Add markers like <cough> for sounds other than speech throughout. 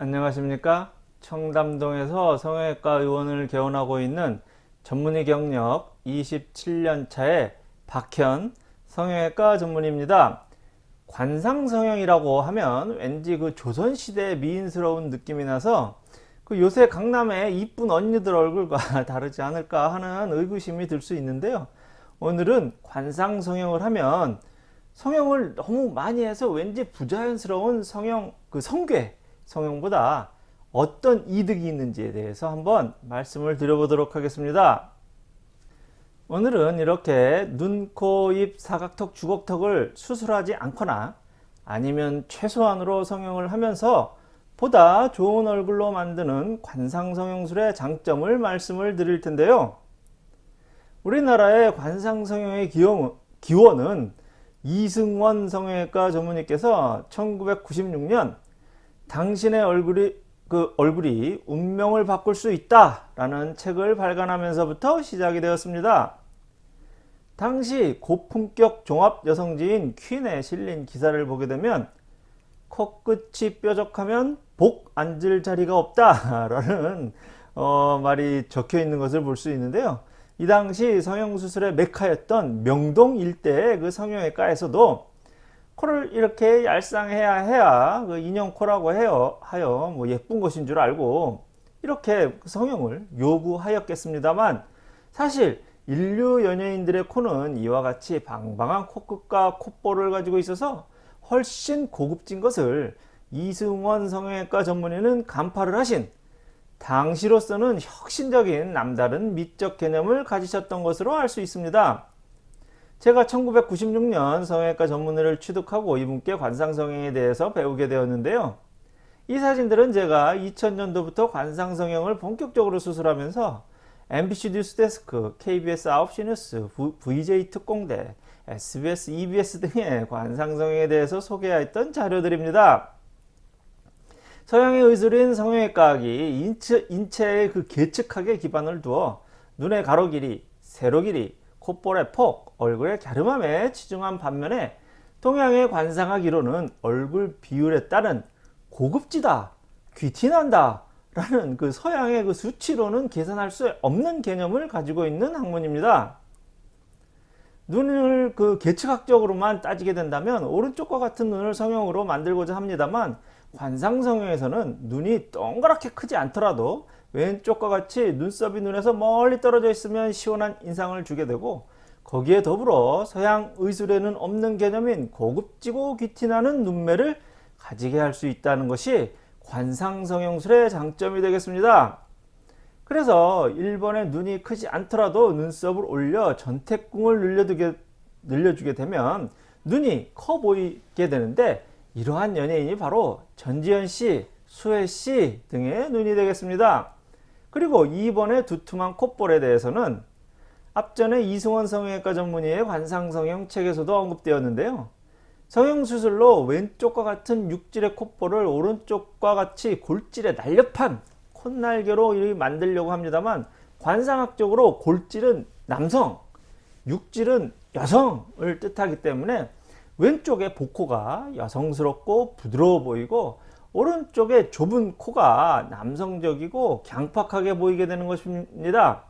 안녕하십니까? 청담동에서 성형외과 의원을 개원하고 있는 전문의 경력 27년차의 박현 성형외과 전문의입니다. 관상성형이라고 하면 왠지 그 조선시대 미인스러운 느낌이 나서 그 요새 강남의 이쁜 언니들 얼굴과 <laughs> 다르지 않을까 하는 의구심이 들 수 있는데요. 오늘은 관상성형을 하면 성형을 너무 많이 해서 왠지 부자연스러운 성형 그 성괴 성형보다 어떤 이득이 있는지에 대해서 한번 말씀을 드려보도록 하겠습니다. 오늘은 이렇게 눈, 코, 입, 사각턱, 주걱턱을 수술하지 않거나 아니면 최소한으로 성형을 하면서 보다 좋은 얼굴로 만드는 관상성형술의 장점을 말씀을 드릴 텐데요. 우리나라의 관상성형의 기원은 이승원 성형외과 전문의께서 1996년 당신의 얼굴이 그 얼굴이 운명을 바꿀 수 있다 라는 책을 발간하면서부터 시작이 되었습니다. 당시 고품격 종합 여성지인 퀸에 실린 기사를 보게 되면 코끝이 뾰족하면 복 앉을 자리가 없다 라는 어, 말이 적혀 있는 것을 볼 수 있는데요. 이 당시 성형수술의 메카였던 명동 일대의 그 성형외과에서도 코를 이렇게 얄쌍해야 해야 그 인형코라고 해요, 하여 뭐 예쁜 것인 줄 알고 이렇게 성형을 요구하였겠습니다만 사실 인류 연예인들의 코는 이와 같이 방방한 코끝과 콧볼을 가지고 있어서 훨씬 고급진 것을 이승원 성형외과 전문의는 간파를 하신 당시로서는 혁신적인 남다른 미적 개념을 가지셨던 것으로 알 수 있습니다. 제가 1996년 성형외과 전문의를 취득하고 이분께 관상성형에 대해서 배우게 되었는데요. 이 사진들은 제가 2000년도부터 관상성형을 본격적으로 수술하면서 MBC 뉴스데스크, KBS 9시 뉴스, VJ 특공대, SBS, EBS 등의 관상성형에 대해서 소개했던 자료들입니다. 서양의 의술인 성형외과학이 인체, 인체의 그 계측학에 기반을 두어 눈의 가로 길이, 세로 길이, 콧볼의 폭, 얼굴의 갸름함에 치중한 반면에 동양의 관상학이로는 얼굴 비율에 따른 고급지다, 귀티난다 라는 그 서양의 그 수치로는 계산할 수 없는 개념을 가지고 있는 학문입니다. 눈을 그 계측학적으로만 따지게 된다면 오른쪽과 같은 눈을 성형으로 만들고자 합니다만 관상성형에서는 눈이 동그랗게 크지 않더라도 왼쪽과 같이 눈썹이 눈에서 멀리 떨어져 있으면 시원한 인상을 주게 되고 거기에 더불어 서양 의술에는 없는 개념인 고급지고 귀티나는 눈매를 가지게 할 수 있다는 것이 관상성형술의 장점이 되겠습니다. 그래서 일본의 눈이 크지 않더라도 눈썹을 올려 전태궁을 늘려두게, 늘려주게 되면 눈이 커 보이게 되는데 이러한 연예인이 바로 전지현 씨, 수혜 씨 등의 눈이 되겠습니다. 그리고 2번의 두툼한 콧볼에 대해서는 앞전에 이승원 성형외과 전문의의 관상성형 책에서도 언급되었는데요. 성형수술로 왼쪽과 같은 육질의 콧볼을 오른쪽과 같이 골질의 날렵한 콧날개로 만들려고 합니다만 관상학적으로 골질은 남성, 육질은 여성을 뜻하기 때문에 왼쪽의 복코가 여성스럽고 부드러워 보이고 오른쪽에 좁은 코가 남성적이고 강팍하게 보이게 되는 것입니다.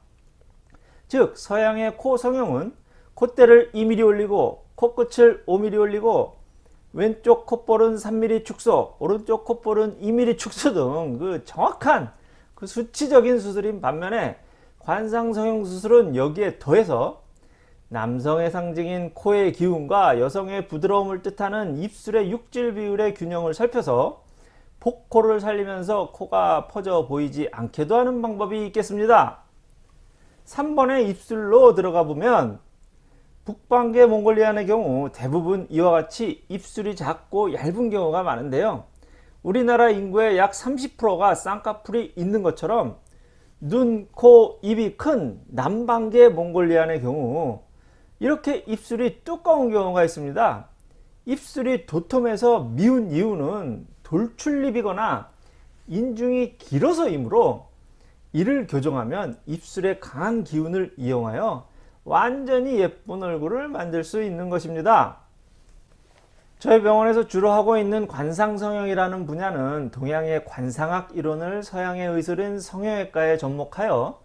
즉 서양의 코 성형은 콧대를 2mm 올리고 코끝을 5mm 올리고 왼쪽 콧볼은 3mm 축소 오른쪽 콧볼은 2mm 축소 등 그 정확한 그 수치적인 수술인 반면에 관상성형 수술은 여기에 더해서 남성의 상징인 코의 기운과 여성의 부드러움을 뜻하는 입술의 육질 비율의 균형을 살펴서 복코를 살리면서 코가 퍼져 보이지 않게도 하는 방법이 있겠습니다. 3번의 입술로 들어가 보면 북방계 몽골리안의 경우 대부분 이와 같이 입술이 작고 얇은 경우가 많은데요. 우리나라 인구의 약 30%가 쌍꺼풀이 있는 것처럼 눈, 코, 입이 큰 남방계 몽골리안의 경우 이렇게 입술이 두꺼운 경우가 있습니다. 입술이 도톰해서 미운 이유는 돌출입이거나 인중이 길어서이므로 이를 교정하면 입술의 강한 기운을 이용하여 완전히 예쁜 얼굴을 만들 수 있는 것입니다. 저희 병원에서 주로 하고 있는 관상성형이라는 분야는 동양의 관상학 이론을 서양의 의술인 성형외과에 접목하여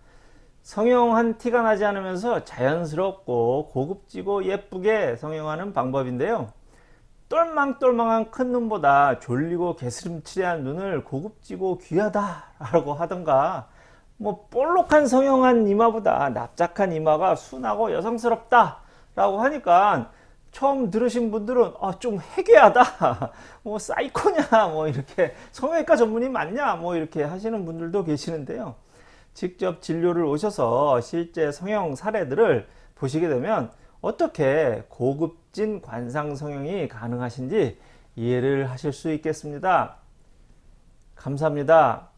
성형한 티가 나지 않으면서 자연스럽고 고급지고 예쁘게 성형하는 방법인데요. 똘망똘망한 큰 눈보다 졸리고 개스름칠한 눈을 고급지고 귀하다 라고 하던가 뭐 볼록한 성형한 이마보다 납작한 이마가 순하고 여성스럽다 라고 하니까 처음 들으신 분들은 아, 좀 해괴하다 <laughs> 뭐 사이코냐 뭐 이렇게 성형외과 전문의 맞냐 뭐 이렇게 하시는 분들도 계시는데요. 직접 진료를 오셔서 실제 성형 사례들을 보시게 되면 어떻게 고급진 관상 성형이 가능하신지 이해를 하실 수 있겠습니다. 감사합니다